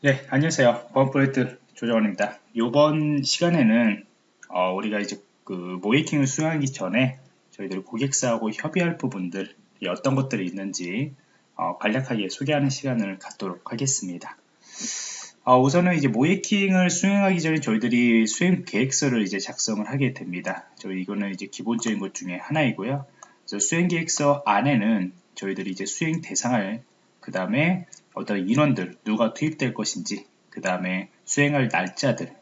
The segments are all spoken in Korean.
네, 안녕하세요. 보안프로젝트 조정원입니다. 이번 시간에는 어, 우리가 이제 그 모이킹을 수행하기 전에 저희들 고객사하고 협의할 부분들 어떤 것들이 있는지 어, 간략하게 소개하는 시간을 갖도록 하겠습니다. 어, 우선은 이제 모이킹을 수행하기 전에 저희들이 수행 계획서를 이제 작성을 하게 됩니다. 저희 이거는 이제 기본적인 것 중에 하나이고요. 그래서 수행 계획서 안에는 저희들이 이제 수행 대상을 그 다음에 어떤 인원들 누가 투입될 것인지 그 다음에 수행할 날짜들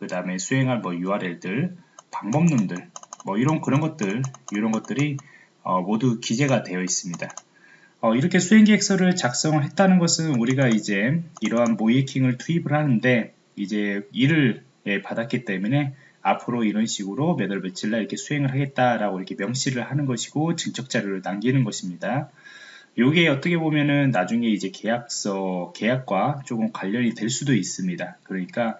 그 다음에 수행할 뭐 URL들 방법론들 뭐 이런 그런 것들 이런 것들이 어, 모두 기재가 되어 있습니다. 어, 이렇게 수행계획서를 작성을 했다는 것은 우리가 이제 이러한 모이킹을 투입을 하는데 이제 일을 예, 받았기 때문에 앞으로 이런 식으로 몇월 며칠 날 이렇게 수행을 하겠다라고 이렇게 명시를 하는 것이고 증적 자료를 남기는 것입니다. 요게 어떻게 보면은 나중에 이제 계약서, 계약과 조금 관련이 될 수도 있습니다. 그러니까,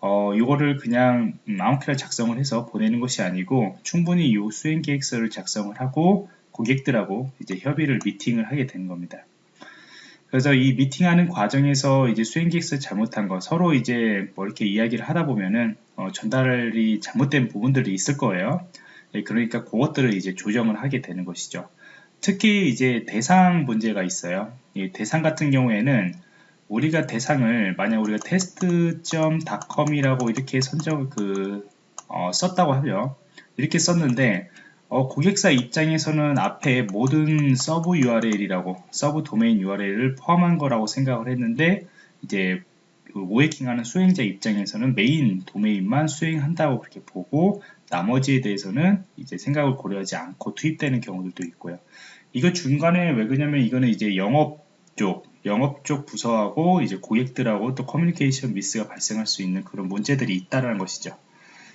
어, 요거를 그냥 아무렇게나 작성을 해서 보내는 것이 아니고 충분히 요 수행 계획서를 작성을 하고 고객들하고 이제 협의를 미팅을 하게 되는 겁니다. 그래서 이 미팅하는 과정에서 이제 수행 계획서 잘못한 거 서로 이제 뭐 이렇게 이야기를 하다 보면은 어, 전달이 잘못된 부분들이 있을 거예요. 예, 그러니까 그것들을 이제 조정을 하게 되는 것이죠. 특히 이제 대상 문제가 있어요. 이 대상 같은 경우에는 우리가 대상을 만약 우리가 test.com이라고 이렇게 선정 그 어, 썼다고 하죠. 이렇게 썼는데 어, 고객사 입장에서는 앞에 모든 sub URL이라고 sub 도메인 URL을 포함한 거라고 생각을 했는데 이제 그 모의해킹하는 수행자 입장에서는 메인 도메인만 수행한다고 그렇게 보고 나머지에 대해서는 이제 생각을 고려하지 않고 투입되는 경우들도 있고요. 이거 중간에 왜 그러냐면 이거는 이제 영업 쪽, 영업 쪽 부서하고 이제 고객들하고 또 커뮤니케이션 미스가 발생할 수 있는 그런 문제들이 있다라는 것이죠.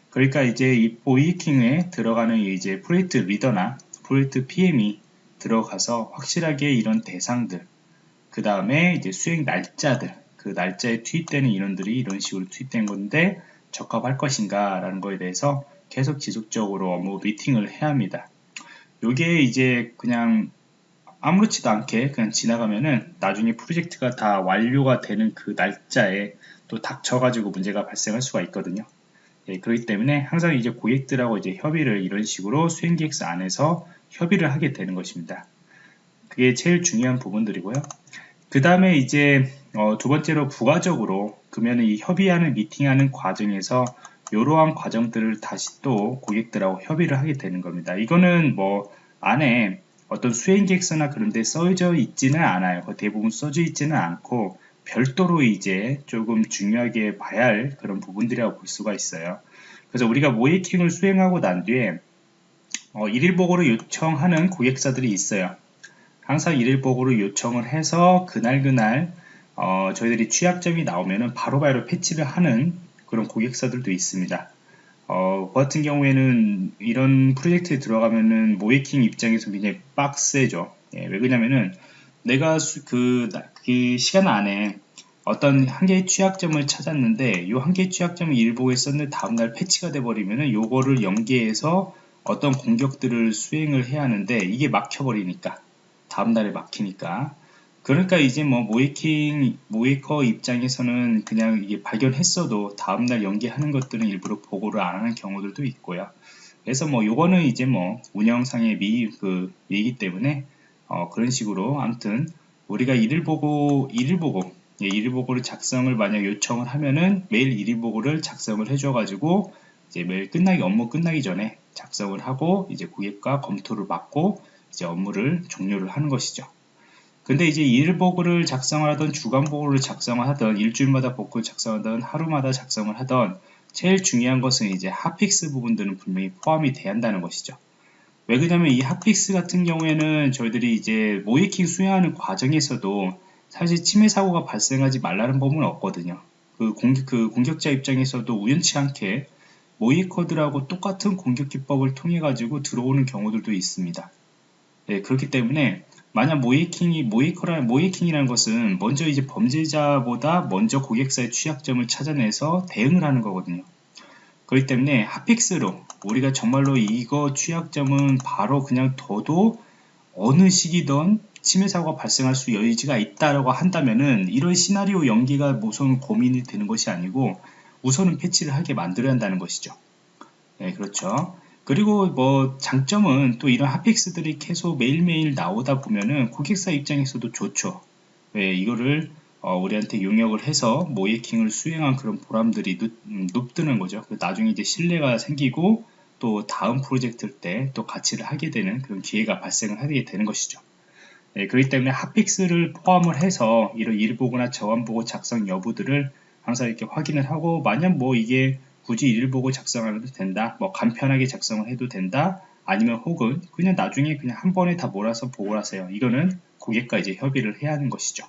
그러니까 이제 이 보이킹에 들어가는 이제 프로젝트 리더나 프로젝트 PM이 들어가서 확실하게 이런 대상들, 그 다음에 이제 수행 날짜들, 그 날짜에 투입되는 인원들이 이런 식으로 투입된 건데 적합할 것인가 라는 거에 대해서 계속 지속적으로 업무 미팅을 해야 합니다. 요게 이제 그냥 아무렇지도 않게 그냥 지나가면은 나중에 프로젝트가 다 완료가 되는 그 날짜에 또 닥쳐가지고 문제가 발생할 수가 있거든요. 예, 그렇기 때문에 항상 이제 고객들하고 이제 협의를 이런 식으로 수행계획서 안에서 협의를 하게 되는 것입니다. 그게 제일 중요한 부분들이고요. 그 다음에 이제 어, 두 번째로 부가적으로 그러면 이 협의하는 미팅하는 과정에서 이러한 과정들을 다시 또 고객들하고 협의를 하게 되는 겁니다. 이거는 뭐 안에 어떤 수행 계획서나 그런 데 써져 있지는 않아요. 대부분 써져 있지는 않고 별도로 이제 조금 중요하게 봐야 할 그런 부분들이라고 볼 수가 있어요. 그래서 우리가 모이킹을 수행하고 난 뒤에 어, 일일보고를 요청하는 고객사들이 있어요. 항상 일일보고를 요청을 해서 그날그날 어, 저희들이 취약점이 나오면 바로바로 패치를 하는 그런 고객사들도 있습니다. 어, 그 같은 경우에는 이런 프로젝트에 들어가면은 모이킹 입장에서 굉장히 빡세죠. 예, 왜 그러냐면은 내가 수, 그, 그 시간 안에 어떤 한 개의 취약점을 찾았는데 이 한 개의 취약점을 일보에 썼는데 다음날 패치가 돼버리면은 요거를 연계해서 어떤 공격들을 수행을 해야 하는데 이게 막혀버리니까 다음날에 막히니까 그러니까 이제 뭐 모이킹 모이커 입장에서는 그냥 이게 발견했어도 다음날 연기하는 것들은 일부러 보고를 안 하는 경우들도 있고요. 그래서 뭐 요거는 이제 뭐 운영상의 미, 그, 미이기 때문에 어, 그런 식으로 아무튼 우리가 일일 보고 일일 보고 예, 일일 보고를 작성을 만약 요청을 하면은 매일 일일 보고를 작성을 해줘 가지고 이제 매일 끝나기 업무 끝나기 전에 작성을 하고 이제 고객과 검토를 받고 이제 업무를 종료를 하는 것이죠. 근데 이제 일보고를 작성을 하던 주간 보고를 작성을 하던 일주일마다 보고를 작성하던 하루마다 작성을 하던 제일 중요한 것은 이제 hotfix 부분들은 분명히 포함이 돼야 한다는 것이죠. 왜 그러냐면 이 hotfix 같은 경우에는 저희들이 이제 모의해킹 수행하는 과정에서도 사실 침해 사고가 발생하지 말라는 법은 없거든요. 그 공격, 그 공격자 입장에서도 우연치 않게 모이커들하고 똑같은 공격 기법을 통해 가지고 들어오는 경우들도 있습니다. 네, 그렇기 때문에 만약 모이킹이 모이커라 모이킹이라는 것은 먼저 이제 범죄자보다 먼저 고객사의 취약점을 찾아내서 대응을 하는 거거든요. 그렇기 때문에 핫픽스로 우리가 정말로 이거 취약점은 바로 그냥 둬도 어느 시기든 침해 사고가 발생할 수 여지가 있다라고 한다면은 이런 시나리오 연기가 우선 고민이 되는 것이 아니고 우선은 패치를 하게 만들어야 한다는 것이죠. 네, 그렇죠. 그리고 뭐 장점은 또 이런 핫픽스들이 계속 매일매일 나오다 보면은 고객사 입장에서도 좋죠. 왜 이거를 어, 우리한테 용역을 해서 모이킹을 수행한 그런 보람들이 눕, 높드는 음, 거죠. 나중에 이제 신뢰가 생기고 또 다음 프로젝트 때또 가치를 하게 되는 그런 기회가 발생을 하게 되는 것이죠. 네, 그렇기 때문에 핫픽스를 포함을 해서 이런 일보고나 저완보고 작성 여부들을 항상 이렇게 확인을 하고 만약 뭐 이게 굳이 일보고 작성을 해도 된다 뭐 간편하게 작성을 해도 된다 아니면 혹은 그냥 나중에 그냥 한 번에 다 몰아서 보고를 하세요 이거는 고객과 이제 협의를 해야 하는 것이죠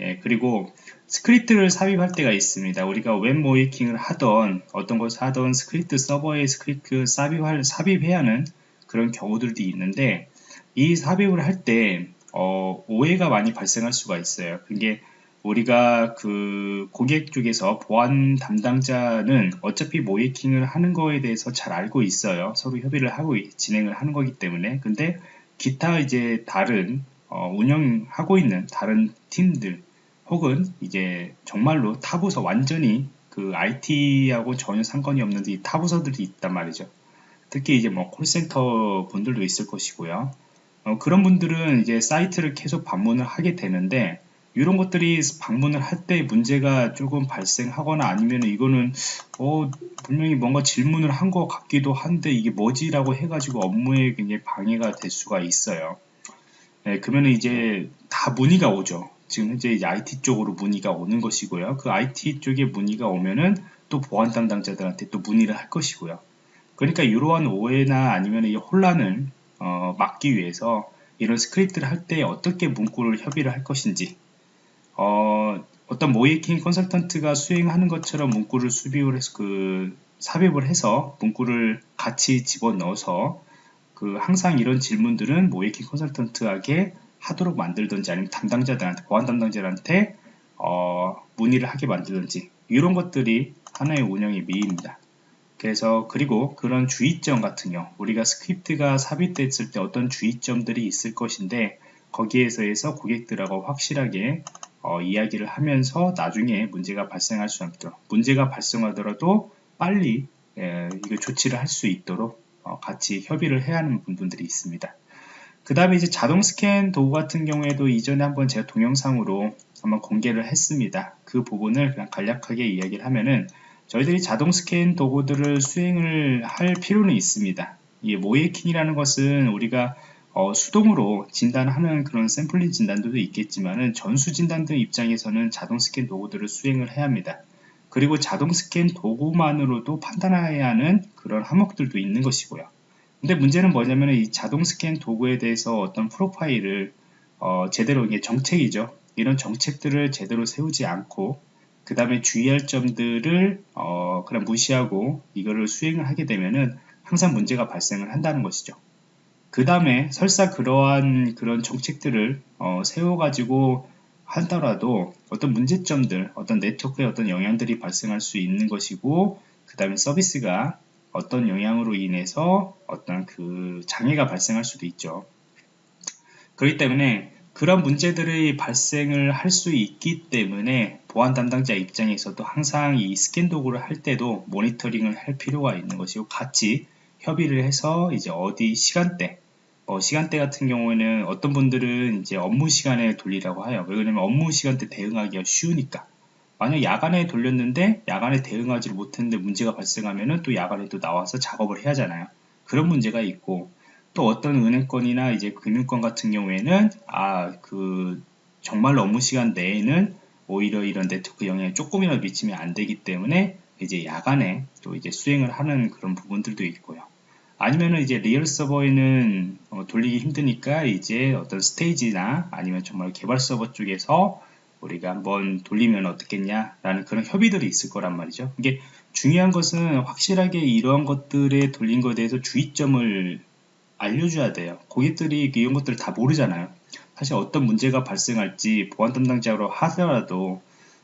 예, 그리고 스크립트를 삽입할 때가 있습니다. 우리가 웹 모의해킹을 하던 어떤 것을 하던 스크립트 서버에 스크립트 삽입할, 삽입해야 하는 그런 경우들도 있는데 이 삽입을 할때 어, 오해가 많이 발생할 수가 있어요. 그게 우리가 그 고객 쪽에서 보안 담당자는 어차피 모이킹을 하는 거에 대해서 잘 알고 있어요. 서로 협의를 하고 진행을 하는 거기 때문에. 근데 기타 이제 다른 어, 운영하고 있는 다른 팀들 혹은 이제 정말로 타부서 완전히 그 IT하고 전혀 상관이 없는데 이 타부서들이 있단 말이죠. 특히 이제 뭐 콜센터 분들도 있을 것이고요. 어, 그런 분들은 이제 사이트를 계속 방문을 하게 되는데 이런 것들이 방문을 할 때 문제가 조금 발생하거나 아니면 이거는 어 분명히 뭔가 질문을 한 것 같기도 한데 이게 뭐지라고 해가지고 업무에 굉장히 방해가 될 수가 있어요. 네, 그러면 이제 다 문의가 오죠. 지금 현재 IT 쪽으로 문의가 오는 것이고요. 그 IT 쪽에 문의가 오면은 또 보안 담당자들한테 또 문의를 할 것이고요. 그러니까 이러한 오해나 아니면 이 혼란을 어, 막기 위해서 이런 스크립트를 할 때 어떻게 문구를 협의를 할 것인지 어, 어떤 모의해킹 컨설턴트가 수행하는 것처럼 문구를 준비를 해서 그 삽입을 해서 문구를 같이 집어넣어서 그 항상 이런 질문들은 모의해킹 컨설턴트에게 하도록 만들든지 아니면 담당자들한테 보안 담당자들한테 어, 문의를 하게 만들든지 이런 것들이 하나의 운영의 묘입니다. 그래서 그리고 그런 주의점 같은 경우 우리가 스크립트가 삽입됐을 때 어떤 주의점들이 있을 것인데 거기에서 고객들하고 확실하게 어, 이야기를 하면서 나중에 문제가 발생할 수 없도록 문제가 발생하더라도 빨리 에, 이거 조치를 할 수 있도록 어, 같이 협의를 해야 하는 부분들이 있습니다. 그 다음에 이제 자동 스캔 도구 같은 경우에도 이전에 한번 제가 동영상으로 한번 공개를 했습니다. 그 부분을 그냥 간략하게 이야기를 하면은 저희들이 자동 스캔 도구들을 수행을 할 필요는 있습니다. 이 모이킹이라는 것은 우리가 어, 수동으로 진단하는 그런 샘플링 진단들도 있겠지만은 전수 진단들 입장에서는 자동 스캔 도구들을 수행을 해야 합니다. 그리고 자동 스캔 도구만으로도 판단해야 하는 그런 항목들도 있는 것이고요. 근데 문제는 뭐냐면 이 자동 스캔 도구에 대해서 어떤 프로파일을 어, 제대로 이게 정책이죠. 이런 정책들을 제대로 세우지 않고 그 다음에 주의할 점들을 어, 그냥 무시하고 이거를 수행을 하게 되면은 항상 문제가 발생을 한다는 것이죠. 그 다음에 설사 그러한 그런 정책들을 어, 세워가지고 하더라도 어떤 문제점들, 어떤 네트워크에 어떤 영향들이 발생할 수 있는 것이고 그 다음에 서비스가 어떤 영향으로 인해서 어떤 그 장애가 발생할 수도 있죠. 그렇기 때문에 그런 문제들이 발생을 할 수 있기 때문에 보안 담당자 입장에서도 항상 이 스캔 도구를 할 때도 모니터링을 할 필요가 있는 것이고 같이 협의를 해서 이제 어디 시간대 어, 시간대 같은 경우에는 어떤 분들은 이제 업무 시간에 돌리라고 해요. 왜냐면 업무 시간대 대응하기가 쉬우니까. 만약 야간에 돌렸는데 야간에 대응하지 못했는데 문제가 발생하면은 또 야간에 또 나와서 작업을 해야 하잖아요. 그런 문제가 있고 또 어떤 은행권이나 이제 금융권 같은 경우에는 아 그 정말 업무 시간 내에는 오히려 이런 네트워크 영향이 조금이라도 미치면 안 되기 때문에 이제 야간에 또 이제 수행을 하는 그런 부분들도 있고요. 아니면은 이제 real 서버에는 어, 돌리기 힘드니까 이제 어떤 스테이지나 아니면 정말 개발 서버 쪽에서 우리가 한번 돌리면 어떻겠냐라는 그런 협의들이 있을 거란 말이죠. 이게 중요한 것은 확실하게 이러한 것들에 돌린 것에 대해서 주의점을 알려줘야 돼요. 고객들이 이런 것들을 다 모르잖아요. 사실 어떤 문제가 발생할지 보안 담당자라 하더라도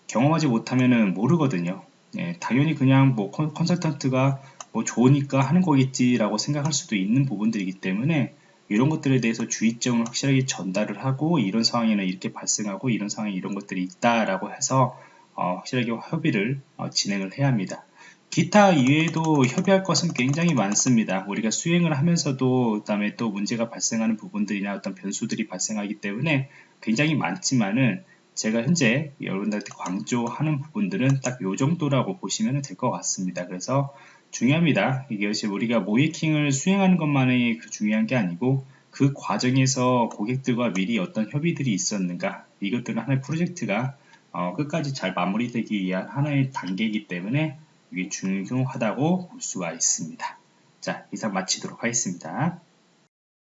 경험하지 못하면 모르거든요. 예, 당연히 그냥 뭐 컨설턴트가 뭐 좋으니까 하는 거겠지라고 생각할 수도 있는 부분들이기 때문에 이런 것들에 대해서 주의점을 확실하게 전달을 하고 이런 상황에는 이렇게 발생하고 이런 상황에 이런 것들이 있다라고 해서 어, 확실하게 협의를 어, 진행을 해야 합니다. 기타 이외에도 협의할 것은 굉장히 많습니다. 우리가 수행을 하면서도 그 다음에 또 문제가 발생하는 부분들이나 어떤 변수들이 발생하기 때문에 굉장히 많지만은 제가 현재 여러분들한테 강조하는 부분들은 딱 요 정도라고 보시면 될 것 같습니다. 그래서 중요합니다. 이것이 우리가 모이킹을 수행하는 것만이 그 중요한 게 아니고 그 과정에서 고객들과 미리 어떤 협의들이 있었는가 이것들은 하나의 프로젝트가 어, 끝까지 잘 마무리되기 위한 하나의 단계이기 때문에 이게 중요하다고 볼 수가 있습니다. 자, 이상 마치도록 하겠습니다.